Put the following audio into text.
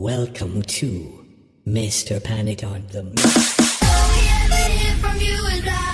Welcome to Mr. Panic on the Oh, yeah,